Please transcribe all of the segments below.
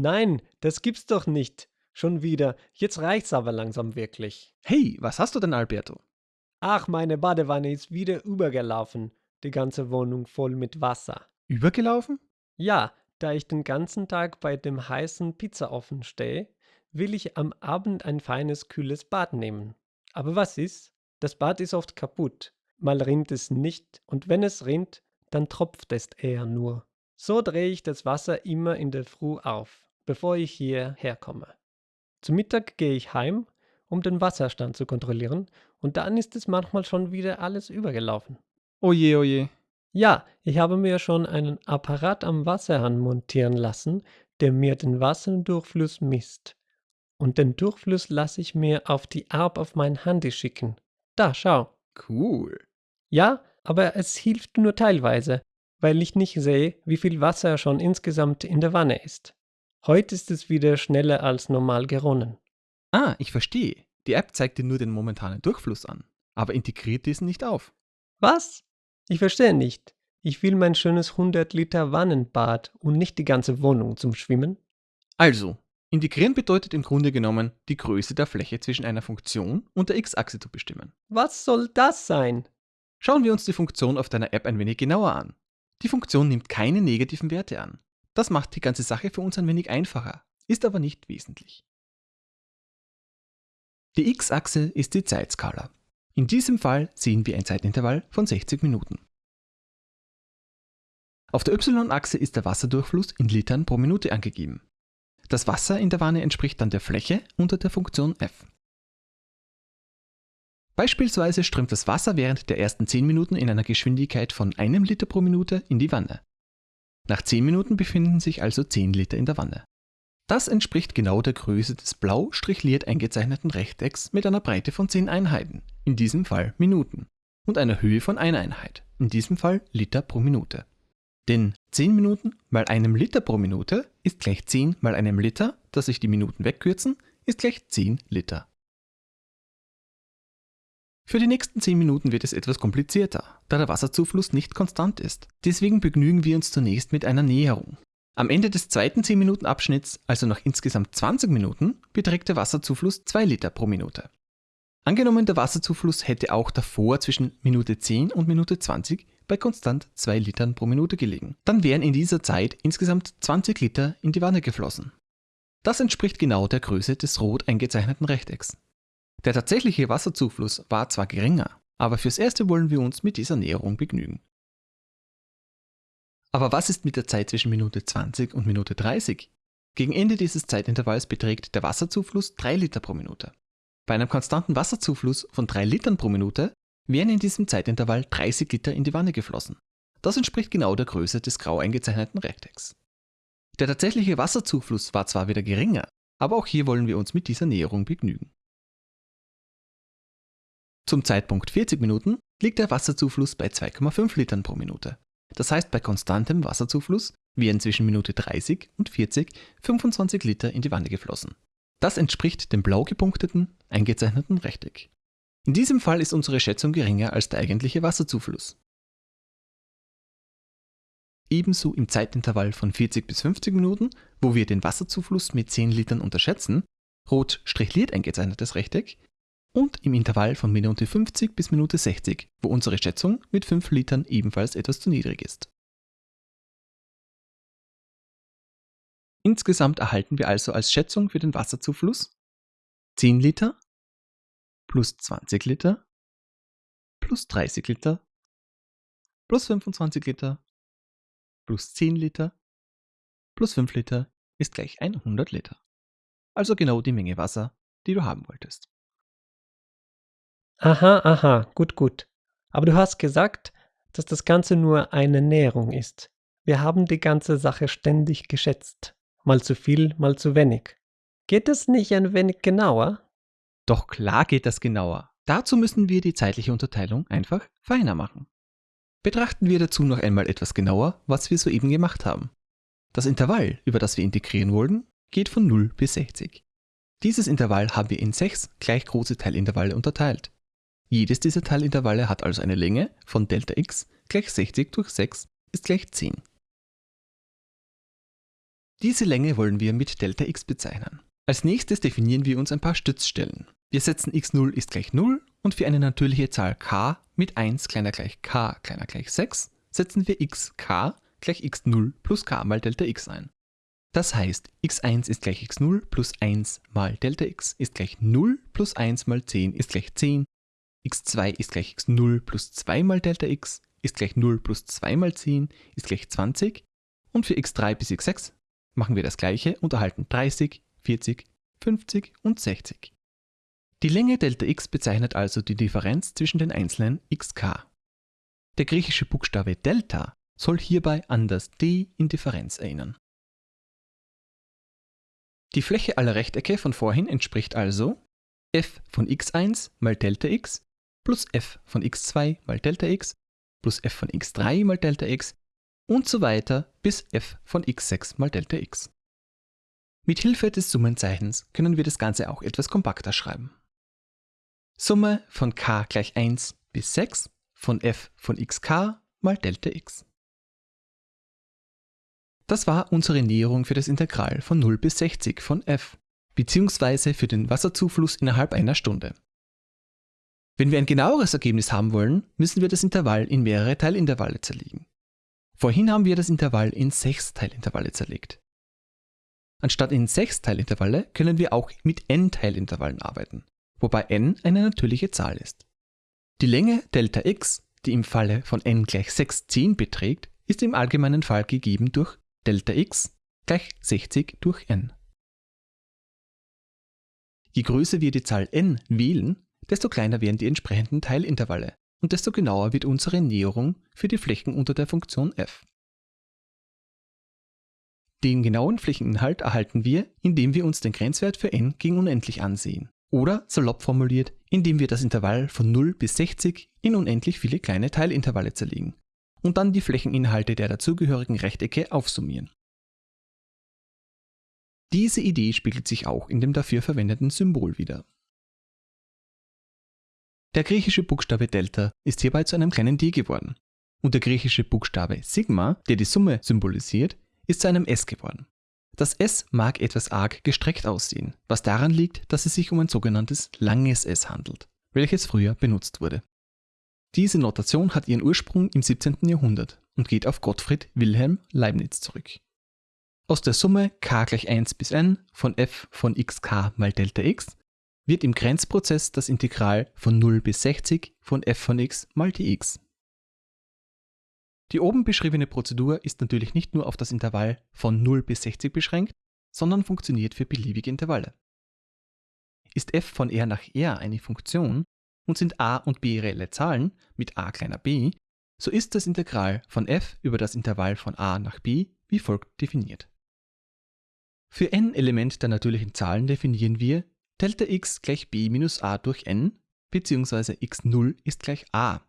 Nein, das gibt's doch nicht. Schon wieder. Jetzt reicht's aber langsam wirklich. Hey, was hast du denn, Alberto? Ach, meine Badewanne ist wieder übergelaufen. Die ganze Wohnung voll mit Wasser. Übergelaufen? Ja, da ich den ganzen Tag bei dem heißen Pizzaofen stehe, will ich am Abend ein feines, kühles Bad nehmen. Aber was ist? Das Bad ist oft kaputt. Mal rinnt es nicht und wenn es rinnt, dann tropft es eher nur. So drehe ich das Wasser immer in der Früh auf, bevor ich hierher komme. Zu Mittag gehe ich heim, um den Wasserstand zu kontrollieren, und dann ist es manchmal schon wieder alles übergelaufen. Oje, oje. Ja, ich habe mir schon einen Apparat am Wasserhahn montieren lassen, der mir den Wasserdurchfluss misst. Und den Durchfluss lasse ich mir auf die App auf mein Handy schicken. Da, schau. Cool. Ja, aber es hilft nur teilweise, weil ich nicht sehe, wie viel Wasser schon insgesamt in der Wanne ist. Heute ist es wieder schneller als normal geronnen. Ah, ich verstehe. Die App zeigt dir nur den momentanen Durchfluss an, aber integriert diesen nicht auf. Was? Ich verstehe nicht. Ich will mein schönes 100 Liter Wannenbad und nicht die ganze Wohnung zum Schwimmen. Also, integrieren bedeutet im Grunde genommen, die Größe der Fläche zwischen einer Funktion und der x-Achse zu bestimmen. Was soll das sein? Schauen wir uns die Funktion auf deiner App ein wenig genauer an. Die Funktion nimmt keine negativen Werte an. Das macht die ganze Sache für uns ein wenig einfacher, ist aber nicht wesentlich. Die x-Achse ist die Zeitskala. In diesem Fall sehen wir ein Zeitintervall von 60 Minuten. Auf der y-Achse ist der Wasserdurchfluss in Litern pro Minute angegeben. Das Wasser in der Wanne entspricht dann der Fläche unter der Funktion f. Beispielsweise strömt das Wasser während der ersten 10 Minuten in einer Geschwindigkeit von einem Liter pro Minute in die Wanne. Nach 10 Minuten befinden sich also 10 Liter in der Wanne. Das entspricht genau der Größe des blau strichliert eingezeichneten Rechtecks mit einer Breite von 10 Einheiten, in diesem Fall Minuten, und einer Höhe von einer Einheit, in diesem Fall Liter pro Minute. Denn 10 Minuten mal einem Liter pro Minute ist gleich 10 mal einem Liter, dass sich die Minuten wegkürzen, ist gleich 10 Liter. Für die nächsten 10 Minuten wird es etwas komplizierter, da der Wasserzufluss nicht konstant ist. Deswegen begnügen wir uns zunächst mit einer Näherung. Am Ende des zweiten 10 Minuten Abschnitts, also nach insgesamt 20 Minuten, beträgt der Wasserzufluss 2 Liter pro Minute. Angenommen, der Wasserzufluss hätte auch davor zwischen Minute 10 und Minute 20 bei konstant 2 Litern pro Minute gelegen. Dann wären in dieser Zeit insgesamt 20 Liter in die Wanne geflossen. Das entspricht genau der Größe des rot eingezeichneten Rechtecks. Der tatsächliche Wasserzufluss war zwar geringer, aber fürs Erste wollen wir uns mit dieser Näherung begnügen. Aber was ist mit der Zeit zwischen Minute 20 und Minute 30? Gegen Ende dieses Zeitintervalls beträgt der Wasserzufluss 3 Liter pro Minute. Bei einem konstanten Wasserzufluss von 3 Litern pro Minute wären in diesem Zeitintervall 30 Liter in die Wanne geflossen. Das entspricht genau der Größe des grau eingezeichneten Rechtecks. Der tatsächliche Wasserzufluss war zwar wieder geringer, aber auch hier wollen wir uns mit dieser Näherung begnügen. Zum Zeitpunkt 40 Minuten liegt der Wasserzufluss bei 2,5 Litern pro Minute. Das heißt, bei konstantem Wasserzufluss wären zwischen Minute 30 und 40 25 Liter in die Wanne geflossen. Das entspricht dem blau gepunkteten, eingezeichneten Rechteck. In diesem Fall ist unsere Schätzung geringer als der eigentliche Wasserzufluss. Ebenso im Zeitintervall von 40 bis 50 Minuten, wo wir den Wasserzufluss mit 10 Litern unterschätzen, rot strichliert eingezeichnetes Rechteck, und im Intervall von Minute 50 bis Minute 60, wo unsere Schätzung mit 5 Litern ebenfalls etwas zu niedrig ist. Insgesamt erhalten wir also als Schätzung für den Wasserzufluss 10 Liter plus 20 Liter plus 30 Liter plus 25 Liter plus 10 Liter plus 5 Liter ist gleich 100 Liter. Also genau die Menge Wasser, die du haben wolltest. Aha, aha, gut, gut. Aber du hast gesagt, dass das Ganze nur eine Näherung ist. Wir haben die ganze Sache ständig geschätzt. Mal zu viel, mal zu wenig. Geht es nicht ein wenig genauer? Doch klar geht das genauer. Dazu müssen wir die zeitliche Unterteilung einfach feiner machen. Betrachten wir dazu noch einmal etwas genauer, was wir soeben gemacht haben. Das Intervall, über das wir integrieren wollen, geht von 0 bis 60. Dieses Intervall haben wir in sechs gleich große Teilintervalle unterteilt. Jedes dieser Teilintervalle hat also eine Länge von Delta x gleich 60 durch 6 ist gleich 10. Diese Länge wollen wir mit Δx bezeichnen. Als nächstes definieren wir uns ein paar Stützstellen. Wir setzen x0 ist gleich 0 und für eine natürliche Zahl k mit 1 kleiner gleich k kleiner gleich 6 setzen wir xk gleich x0 plus k mal Delta x ein. Das heißt, x1 ist gleich x0 plus 1 mal Delta x ist gleich 0 plus 1 mal 10 ist gleich 10, x2 ist gleich x0 plus 2 mal Delta x ist gleich 0 plus 2 mal 10 ist gleich 20 und für x3 bis x6 machen wir das gleiche und erhalten 30, 40, 50 und 60. Die Länge Delta x bezeichnet also die Differenz zwischen den einzelnen xk. Der griechische Buchstabe Delta soll hierbei an das d in Differenz erinnern. Die Fläche aller Rechtecke von vorhin entspricht also f von x1 mal Delta x plus f von x2 mal Delta x plus f von x3 mal Delta x und so weiter bis f von x6 mal Delta x. Mit Hilfe des Summenzeichens können wir das Ganze auch etwas kompakter schreiben. Summe von k gleich 1 bis 6 von f von xk mal Delta x. Das war unsere Näherung für das Integral von 0 bis 60 von f, beziehungsweise für den Wasserzufluss innerhalb einer Stunde. Wenn wir ein genaueres Ergebnis haben wollen, müssen wir das Intervall in mehrere Teilintervalle zerlegen. Vorhin haben wir das Intervall in sechs Teilintervalle zerlegt. Anstatt in sechs Teilintervalle können wir auch mit n Teilintervallen arbeiten, wobei n eine natürliche Zahl ist. Die Länge Delta x, die im Falle von n gleich 6 10 beträgt, ist im allgemeinen Fall gegeben durch Delta x gleich 60 durch n. Je größer wir die Zahl n wählen, desto kleiner werden die entsprechenden Teilintervalle und desto genauer wird unsere Näherung für die Flächen unter der Funktion f. Den genauen Flächeninhalt erhalten wir, indem wir uns den Grenzwert für n gegen unendlich ansehen. Oder, salopp formuliert, indem wir das Intervall von 0 bis 60 in unendlich viele kleine Teilintervalle zerlegen und dann die Flächeninhalte der dazugehörigen Rechtecke aufsummieren. Diese Idee spiegelt sich auch in dem dafür verwendeten Symbol wider. Der griechische Buchstabe Delta ist hierbei zu einem kleinen d geworden und der griechische Buchstabe Sigma, der die Summe symbolisiert, ist zu einem s geworden. Das s mag etwas arg gestreckt aussehen, was daran liegt, dass es sich um ein sogenanntes langes s handelt, welches früher benutzt wurde. Diese Notation hat ihren Ursprung im 17. Jahrhundert und geht auf Gottfried Wilhelm Leibniz zurück. Aus der Summe k gleich 1 bis n von f von xk mal Delta x wird im Grenzprozess das Integral von 0 bis 60 von f von x mal dx. Die oben beschriebene Prozedur ist natürlich nicht nur auf das Intervall von 0 bis 60 beschränkt, sondern funktioniert für beliebige Intervalle. Ist f von r nach r eine Funktion und sind a und b reelle Zahlen mit a kleiner b, so ist das Integral von f über das Intervall von a nach b wie folgt definiert. Für n Element der natürlichen Zahlen definieren wir Delta x gleich b minus a durch n bzw. x0 ist gleich a.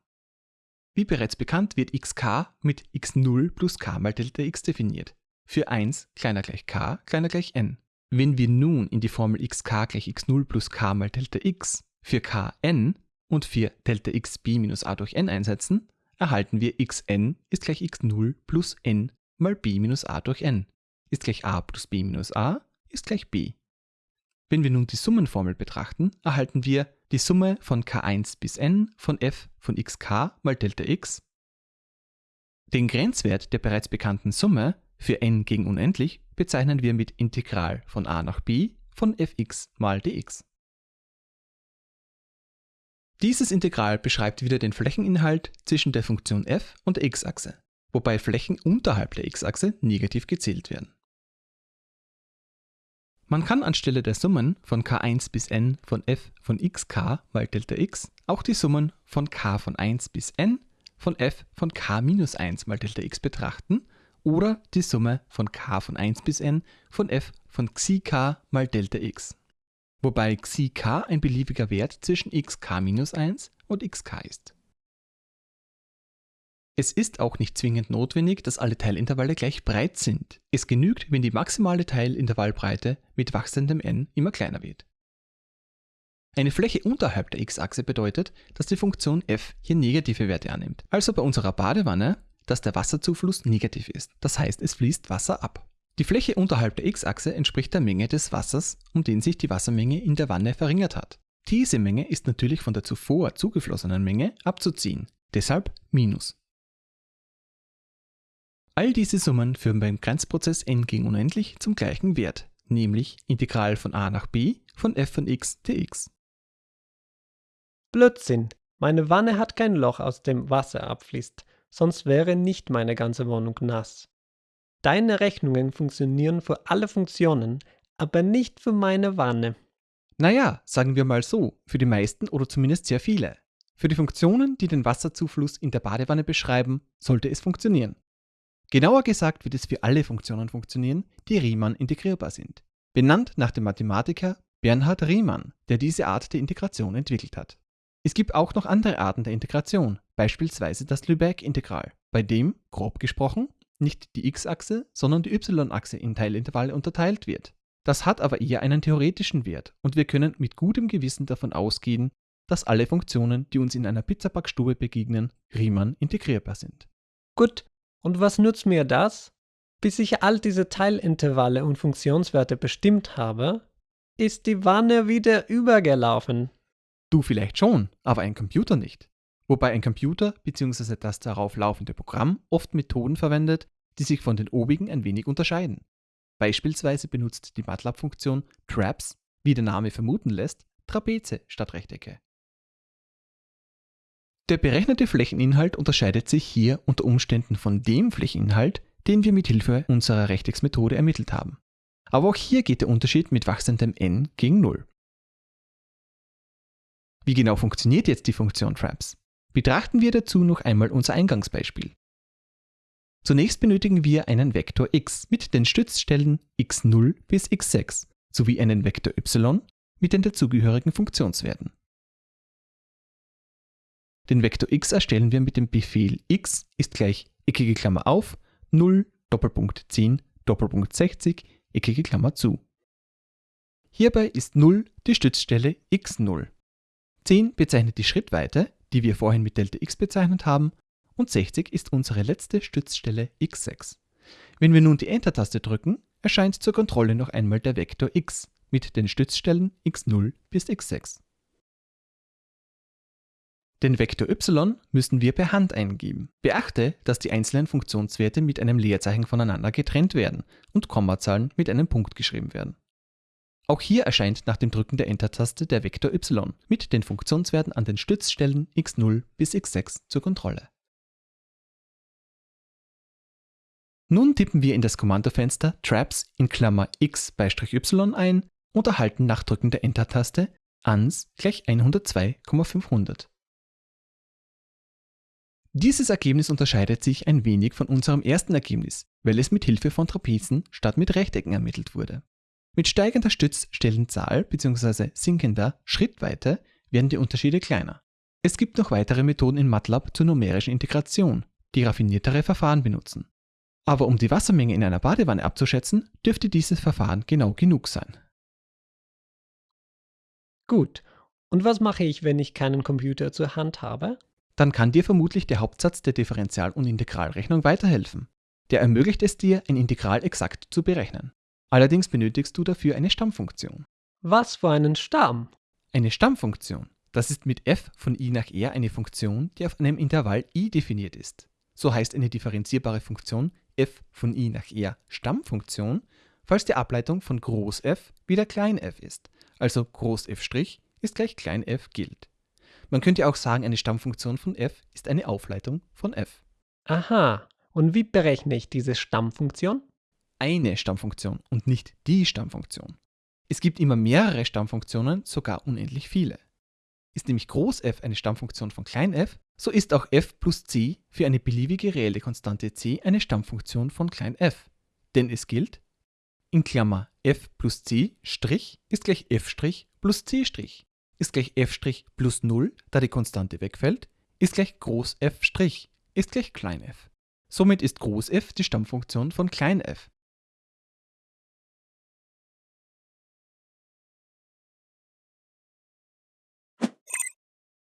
Wie bereits bekannt wird xk mit x0 plus k mal Delta x definiert. Für 1 kleiner gleich k kleiner gleich n. Wenn wir nun in die Formel xk gleich x0 plus k mal Delta x für kn und für Delta x b minus a durch n einsetzen, erhalten wir xn ist gleich x0 plus n mal b minus a durch n ist gleich a plus b minus a ist gleich b. Wenn wir nun die Summenformel betrachten, erhalten wir die Summe von k1 bis n von f von xk mal Delta x. Den Grenzwert der bereits bekannten Summe für n gegen unendlich bezeichnen wir mit Integral von a nach b von fx mal dx. Dieses Integral beschreibt wieder den Flächeninhalt zwischen der Funktion f und der x-Achse, wobei Flächen unterhalb der x-Achse negativ gezählt werden. Man kann anstelle der Summen von k1 bis n von f von xk mal Delta x auch die Summen von k von 1 bis n von f von k minus 1 mal Delta x betrachten oder die Summe von k von 1 bis n von f von xk mal Delta x. Wobei xk ein beliebiger Wert zwischen xk minus 1 und xk ist. Es ist auch nicht zwingend notwendig, dass alle Teilintervalle gleich breit sind. Es genügt, wenn die maximale Teilintervallbreite mit wachsendem n immer kleiner wird. Eine Fläche unterhalb der x-Achse bedeutet, dass die Funktion f hier negative Werte annimmt. Also bei unserer Badewanne, dass der Wasserzufluss negativ ist. Das heißt, es fließt Wasser ab. Die Fläche unterhalb der x-Achse entspricht der Menge des Wassers, um den sich die Wassermenge in der Wanne verringert hat. Diese Menge ist natürlich von der zuvor zugeflossenen Menge abzuziehen, deshalb Minus. All diese Summen führen beim Grenzprozess n gegen unendlich zum gleichen Wert, nämlich Integral von a nach b von f von x dx. Blödsinn. Meine Wanne hat kein Loch, aus dem Wasser abfließt, sonst wäre nicht meine ganze Wohnung nass. Deine Rechnungen funktionieren für alle Funktionen, aber nicht für meine Wanne. Naja, sagen wir mal so, für die meisten oder zumindest sehr viele. Für die Funktionen, die den Wasserzufluss in der Badewanne beschreiben, sollte es funktionieren. Genauer gesagt wird es für alle Funktionen funktionieren, die Riemann integrierbar sind. Benannt nach dem Mathematiker Bernhard Riemann, der diese Art der Integration entwickelt hat. Es gibt auch noch andere Arten der Integration, beispielsweise das Lebesgue-Integral, bei dem, grob gesprochen, nicht die x-Achse, sondern die y-Achse in Teilintervalle unterteilt wird. Das hat aber eher einen theoretischen Wert und wir können mit gutem Gewissen davon ausgehen, dass alle Funktionen, die uns in einer Pizzabackstube begegnen, Riemann integrierbar sind. Gut, und was nützt mir das? Bis ich all diese Teilintervalle und Funktionswerte bestimmt habe, ist die Wanne wieder übergelaufen. Du vielleicht schon, aber ein Computer nicht. Wobei ein Computer bzw. das darauf laufende Programm oft Methoden verwendet, die sich von den obigen ein wenig unterscheiden. Beispielsweise benutzt die MATLAB-Funktion Traps, wie der Name vermuten lässt, Trapeze statt Rechtecke. Der berechnete Flächeninhalt unterscheidet sich hier unter Umständen von dem Flächeninhalt, den wir mit Hilfe unserer Rechtecksmethode ermittelt haben. Aber auch hier geht der Unterschied mit wachsendem n gegen 0. Wie genau funktioniert jetzt die Funktion Traps? Betrachten wir dazu noch einmal unser Eingangsbeispiel. Zunächst benötigen wir einen Vektor x mit den Stützstellen x0 bis x6 sowie einen Vektor y mit den dazugehörigen Funktionswerten. Den Vektor x erstellen wir mit dem Befehl x ist gleich eckige Klammer auf 0 Doppelpunkt 10 Doppelpunkt 60 eckige Klammer zu. Hierbei ist 0 die Stützstelle x0. 10 bezeichnet die Schrittweite, die wir vorhin mit Delta x bezeichnet haben, und 60 ist unsere letzte Stützstelle x6. Wenn wir nun die Enter-Taste drücken, erscheint zur Kontrolle noch einmal der Vektor x mit den Stützstellen x0 bis x6. Den Vektor y müssen wir per Hand eingeben. Beachte, dass die einzelnen Funktionswerte mit einem Leerzeichen voneinander getrennt werden und Kommazahlen mit einem Punkt geschrieben werden. Auch hier erscheint nach dem Drücken der Enter-Taste der Vektor y mit den Funktionswerten an den Stützstellen x0 bis x6 zur Kontrolle. Nun tippen wir in das Kommandofenster traps in Klammer x y ein und erhalten nach Drücken der Enter-Taste ans gleich 102,500. Dieses Ergebnis unterscheidet sich ein wenig von unserem ersten Ergebnis, weil es mit Hilfe von Trapezen statt mit Rechtecken ermittelt wurde. Mit steigender Stützstellenzahl bzw. sinkender Schrittweite werden die Unterschiede kleiner. Es gibt noch weitere Methoden in MATLAB zur numerischen Integration, die raffiniertere Verfahren benutzen. Aber um die Wassermenge in einer Badewanne abzuschätzen, dürfte dieses Verfahren genau genug sein. Gut, und was mache ich, wenn ich keinen Computer zur Hand habe? Dann kann dir vermutlich der Hauptsatz der Differential- und Integralrechnung weiterhelfen. Der ermöglicht es dir, ein Integral exakt zu berechnen. Allerdings benötigst du dafür eine Stammfunktion. Was für einen Stamm? Eine Stammfunktion. Das ist mit f von i nach r eine Funktion, die auf einem Intervall i definiert ist. So heißt eine differenzierbare Funktion f von i nach r Stammfunktion, falls die Ableitung von Groß F wieder Klein f ist, also Groß F' ist gleich Klein f gilt. Man könnte auch sagen, eine Stammfunktion von f ist eine Aufleitung von f. Aha, und wie berechne ich diese Stammfunktion? eine Stammfunktion und nicht die Stammfunktion. Es gibt immer mehrere Stammfunktionen, sogar unendlich viele. Ist nämlich Groß f eine Stammfunktion von klein f, so ist auch f plus c für eine beliebige reelle Konstante c eine Stammfunktion von klein f. Denn es gilt, in Klammer f plus c' ist gleich f' plus c' ist gleich f' plus 0, da die Konstante wegfällt, ist gleich Groß f' ist gleich klein f. Somit ist Groß f die Stammfunktion von klein f